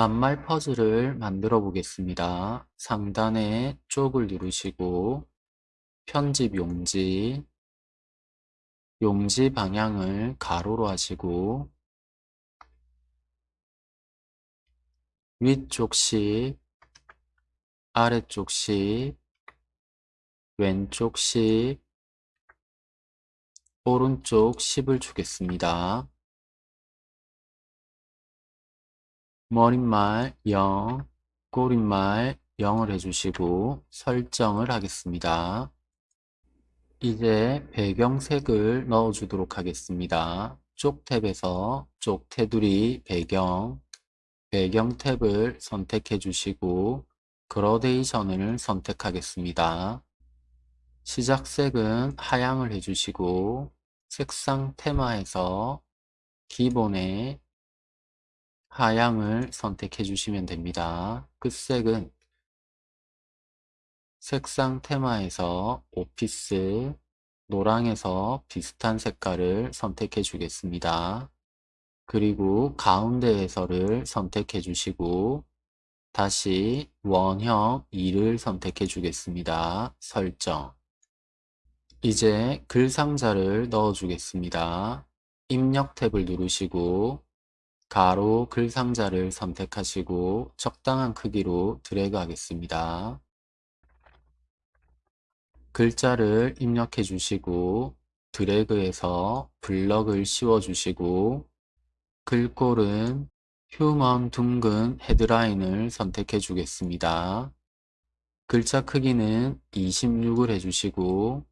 낱말 퍼즐을 만들어 보겠습니다. 상단에 쪽을 누르시고 편집 용지, 용지 방향을 가로로 하시고 위쪽씩, 아래쪽씩, 왼쪽씩, 오른쪽 10을 주겠습니다. 머릿말 0, 꼬릿말 0을 해주시고 설정을 하겠습니다. 이제 배경색을 넣어주도록 하겠습니다. 쪽 탭에서 쪽 테두리 배경, 배경 탭을 선택해 주시고 그라데이션을 선택하겠습니다. 시작색은 하향을 해주시고 색상 테마에서 기본에 하향을 선택해 주시면 됩니다. 끝색은 색상 테마에서 오피스, 노랑에서 비슷한 색깔을 선택해 주겠습니다. 그리고 가운데에서를 선택해 주시고 다시 원형 2를 선택해 주겠습니다. 설정 이제 글 상자를 넣어 주겠습니다. 입력 탭을 누르시고 가로 글 상자를 선택하시고 적당한 크기로 드래그 하겠습니다. 글자를 입력해 주시고 드래그해서 블럭을 씌워 주시고 글꼴은 휴먼 둥근 헤드라인을 선택해 주겠습니다. 글자 크기는 26을 해주시고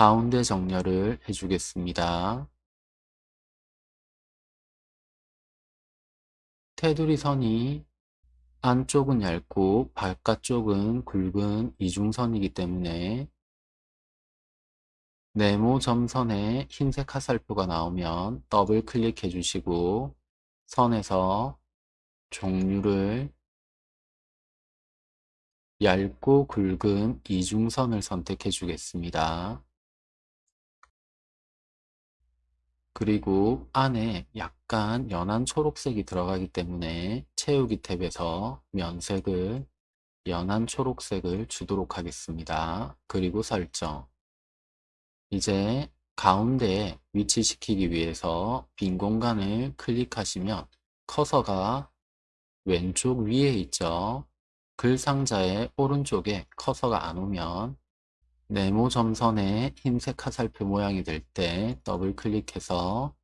가운데 정렬을 해주겠습니다. 테두리 선이 안쪽은 얇고 바깥쪽은 굵은 이중선이기 때문에 네모 점선에 흰색 화살표가 나오면 더블 클릭해 주시고 선에서 종류를 얇고 굵은 이중선을 선택해 주겠습니다. 그리고 안에 약간 연한 초록색이 들어가기 때문에 채우기 탭에서 면색을 연한 초록색을 주도록 하겠습니다. 그리고 설정 이제 가운데에 위치시키기 위해서 빈 공간을 클릭하시면 커서가 왼쪽 위에 있죠. 글 상자의 오른쪽에 커서가 안 오면 네모 점선에 흰색 화살표 모양이 될 때 더블 클릭해서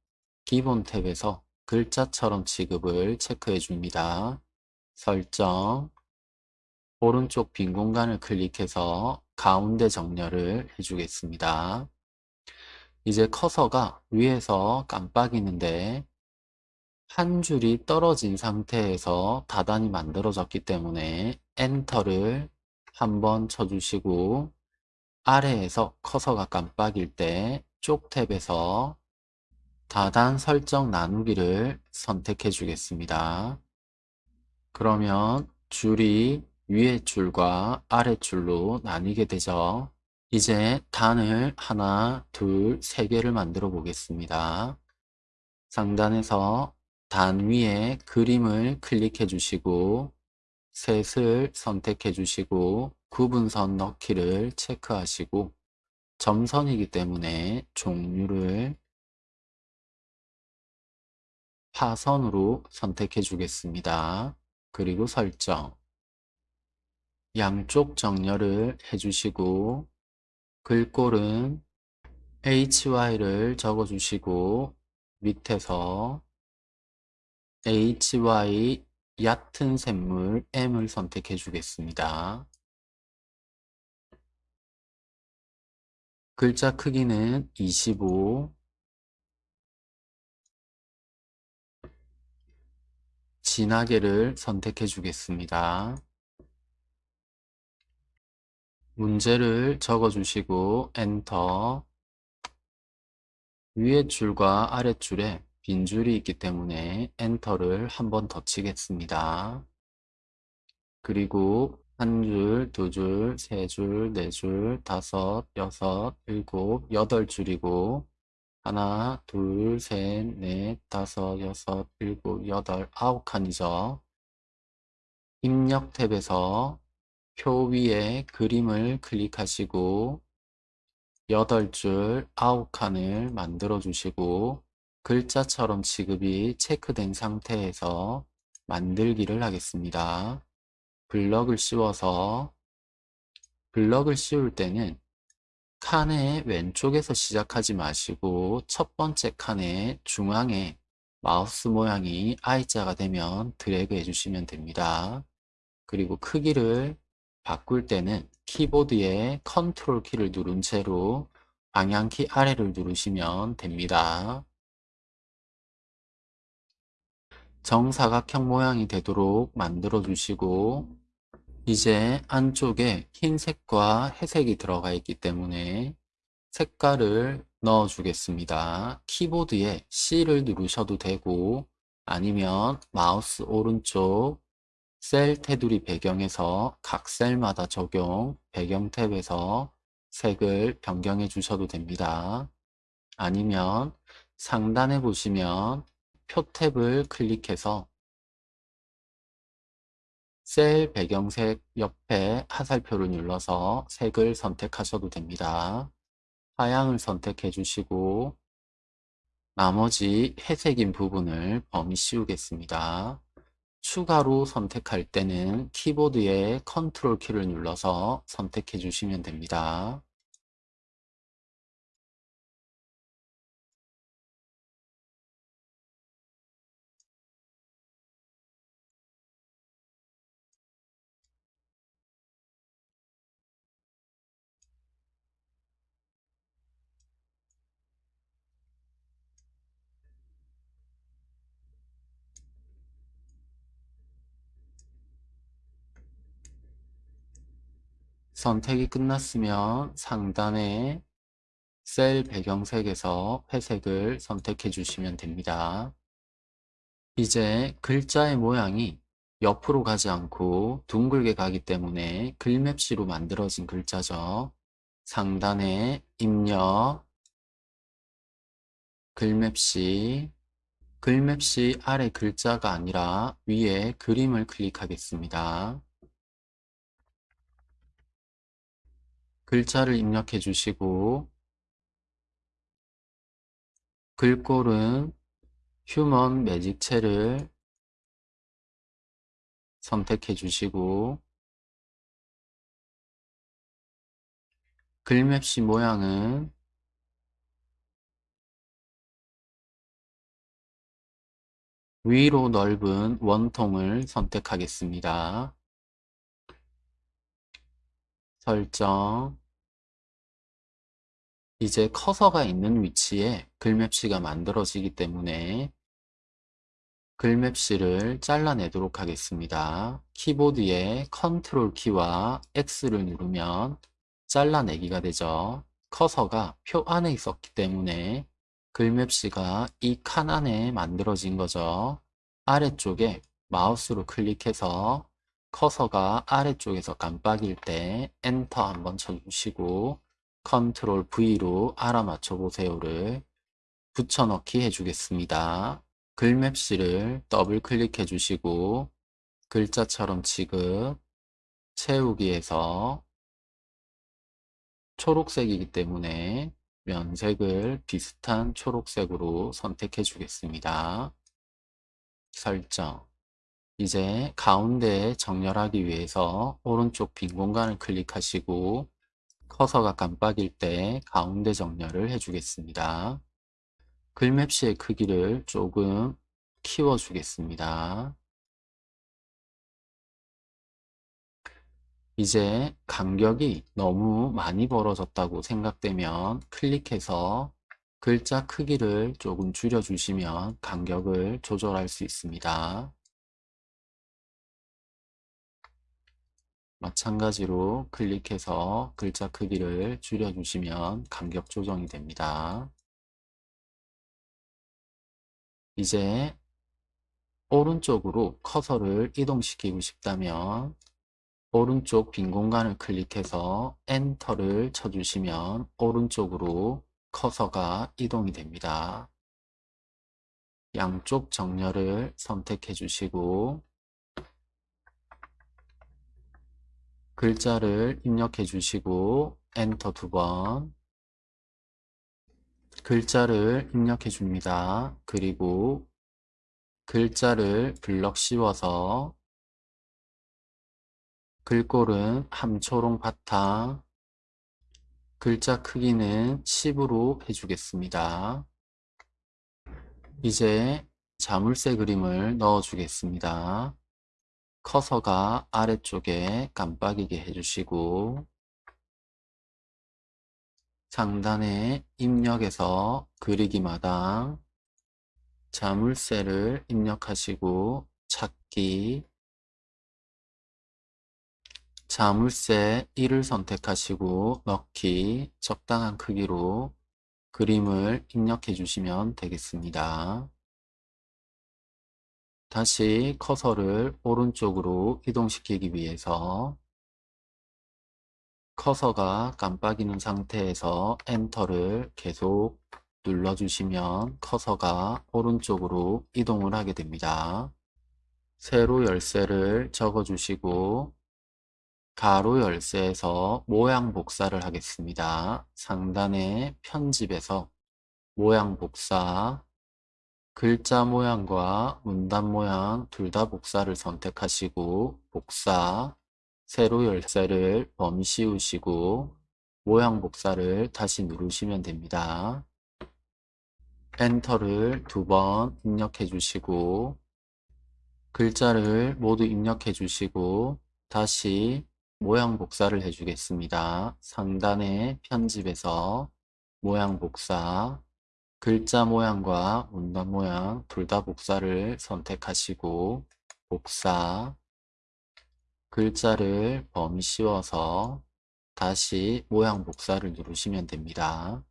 기본 탭에서 글자처럼 취급을 체크해 줍니다. 설정 오른쪽 빈 공간을 클릭해서 가운데 정렬을 해주겠습니다. 이제 커서가 위에서 깜빡이는데 한 줄이 떨어진 상태에서 다단이 만들어졌기 때문에 엔터를 한번 쳐주시고 아래에서 커서가 깜빡일 때 쪽 탭에서 다단 설정 나누기를 선택해 주겠습니다. 그러면 줄이 위에 줄과 아래 줄로 나뉘게 되죠. 이제 단을 하나, 둘, 세 개를 만들어 보겠습니다. 상단에서 단 위에 그림을 클릭해 주시고 셋을 선택해 주시고 구분선 넣기를 체크하시고 점선이기 때문에 종류를 파선으로 선택해 주겠습니다. 그리고 설정 양쪽 정렬을 해주시고 글꼴은 HY를 적어주시고 밑에서 HY 얕은 샘물 M을 선택해 주겠습니다. 글자 크기는 25 진하게를 선택해 주겠습니다. 문제를 적어주시고 엔터 위에 줄과 아래 줄에 빈 줄이 있기 때문에 엔터를 한 번 더 치겠습니다. 그리고 한 줄, 두 줄, 세 줄, 네 줄, 다섯, 여섯, 일곱, 여덟 줄이고 하나, 둘, 셋, 넷, 다섯, 여섯, 일곱, 여덟, 아홉 칸이죠. 입력 탭에서 표 위에 그림을 클릭하시고 8줄 9칸을 만들어 주시고 글자처럼 지급이 체크된 상태에서 만들기를 하겠습니다. 블럭을 씌워서 블럭을 씌울 때는 칸의 왼쪽에서 시작하지 마시고 첫 번째 칸의 중앙에 마우스 모양이 I자가 되면 드래그 해주시면 됩니다. 그리고 크기를 바꿀 때는 키보드의 컨트롤 키를 누른 채로 방향키 아래를 누르시면 됩니다. 정사각형 모양이 되도록 만들어 주시고 이제 안쪽에 흰색과 회색이 들어가 있기 때문에 색깔을 넣어 주겠습니다. 키보드에 C를 누르셔도 되고 아니면 마우스 오른쪽 셀 테두리 배경에서 각 셀마다 적용 배경 탭에서 색을 변경해 주셔도 됩니다. 아니면 상단에 보시면 표 탭을 클릭해서 셀 배경색 옆에 화살표를 눌러서 색을 선택하셔도 됩니다. 하향을 선택해 주시고 나머지 회색인 부분을 범위 씌우겠습니다. 추가로 선택할 때는 키보드의 컨트롤 키를 눌러서 선택해 주시면 됩니다. 선택이 끝났으면 상단에 셀 배경색에서 회색을 선택해 주시면 됩니다. 이제 글자의 모양이 옆으로 가지 않고 둥글게 가기 때문에 글맵시로 만들어진 글자죠. 상단에 입력, 글맵시, 글맵시 아래 글자가 아니라 위에 그림을 클릭하겠습니다. 글자를 입력해 주시고 글꼴은 휴먼 매직체를 선택해 주시고 글맵시 모양은 위로 넓은 원통을 선택하겠습니다. 설정 이제 커서가 있는 위치에 글맵시가 만들어지기 때문에 글맵시를 잘라내도록 하겠습니다. 키보드의 컨트롤 키와 X를 누르면 잘라내기가 되죠. 커서가 표 안에 있었기 때문에 글맵시가 이 칸 안에 만들어진 거죠. 아래쪽에 마우스로 클릭해서 커서가 아래쪽에서 깜빡일 때 엔터 한번 쳐주시고 컨트롤 V로 알아맞혀 보세요를 붙여넣기 해주겠습니다. 글맵시를 더블 클릭해 주시고 글자처럼 취급 채우기에서 초록색이기 때문에 면색을 비슷한 초록색으로 선택해 주겠습니다. 설정 이제 가운데에 정렬하기 위해서 오른쪽 빈 공간을 클릭하시고 커서가 깜빡일 때 가운데 정렬을 해주겠습니다. 글맵시의 크기를 조금 키워주겠습니다. 이제 간격이 너무 많이 벌어졌다고 생각되면 클릭해서 글자 크기를 조금 줄여주시면 간격을 조절할 수 있습니다. 마찬가지로 클릭해서 글자 크기를 줄여주시면 간격 조정이 됩니다. 이제 오른쪽으로 커서를 이동시키고 싶다면 오른쪽 빈 공간을 클릭해서 엔터를 쳐주시면 오른쪽으로 커서가 이동이 됩니다. 양쪽 정렬을 선택해 주시고 글자를 입력해 주시고 엔터 두 번 글자를 입력해 줍니다. 그리고 글자를 블럭 씌워서 글꼴은 함초롱 바탕 글자 크기는 10으로 해주겠습니다. 이제 자물쇠 그림을 넣어 주겠습니다. 커서가 아래쪽에 깜빡이게 해주시고 상단에 입력에서 그리기 마당 자물쇠를 입력하시고 찾기 자물쇠 1을 선택하시고 넣기 적당한 크기로 그림을 입력해 주시면 되겠습니다. 다시 커서를 오른쪽으로 이동시키기 위해서 커서가 깜빡이는 상태에서 엔터를 계속 눌러주시면 커서가 오른쪽으로 이동을 하게 됩니다. 세로 열쇠를 적어주시고 가로 열쇠에서 모양 복사를 하겠습니다. 상단의 편집에서 모양 복사 글자 모양과 문단 모양 둘 다 복사를 선택하시고 복사 세로 열쇠를 범위 씌우시고 모양 복사를 다시 누르시면 됩니다. 엔터를 두 번 입력해 주시고 글자를 모두 입력해 주시고 다시 모양 복사를 해주겠습니다. 상단의 편집에서 모양 복사, 글자 모양과 문단 모양 둘 다 복사를 선택하시고 복사, 글자를 범위 씌워서 다시 모양 복사를 누르시면 됩니다.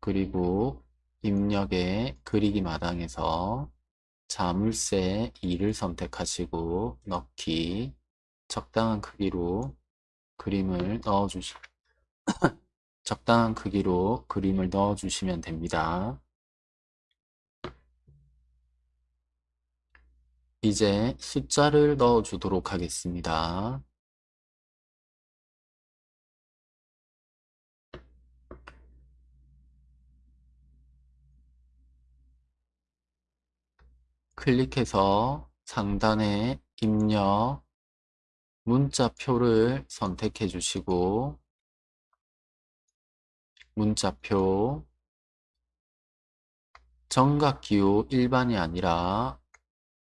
그리고 입력의 그리기 마당에서 자물쇠 2를 선택하시고 넣기 적당한 크기로 그림을 넣어주시 적당한 크기로 그림을 넣어 주시면 됩니다. 이제 숫자를 넣어 주도록 하겠습니다. 클릭해서 상단에 입력 문자표를 선택해 주시고 문자표 정각기호 일반이 아니라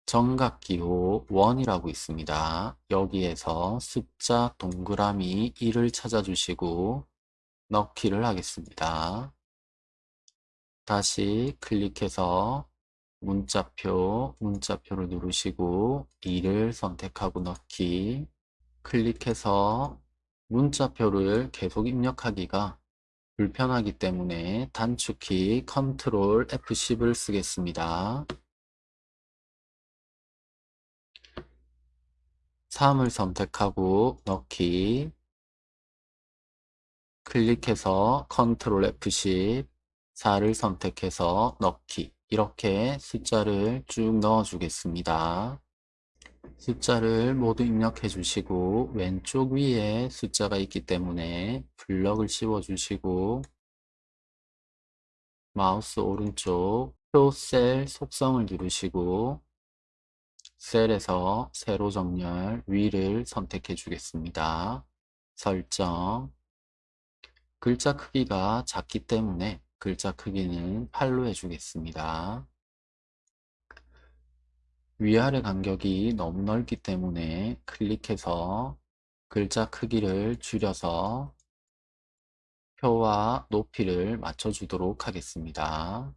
정각기호 원이라고 있습니다. 여기에서 숫자 동그라미 1을 찾아주시고 넣기를 하겠습니다. 다시 클릭해서 문자표, 문자표를 누르시고 2를 선택하고 넣기 클릭해서 문자표를 계속 입력하기가 불편하기 때문에 단축키 컨트롤 F10을 쓰겠습니다. 3을 선택하고 넣기 클릭해서 컨트롤 F10 4를 선택해서 넣기 이렇게 숫자를 쭉 넣어 주겠습니다. 숫자를 모두 입력해 주시고 왼쪽 위에 숫자가 있기 때문에 블럭을 씌워 주시고 마우스 오른쪽 표 셀 속성을 누르시고 셀에서 세로 정렬 위를 선택해 주겠습니다. 설정 글자 크기가 작기 때문에 글자 크기는 8로 해주겠습니다. 위아래 간격이 너무 넓기 때문에 클릭해서 글자 크기를 줄여서 표와 높이를 맞춰주도록 하겠습니다.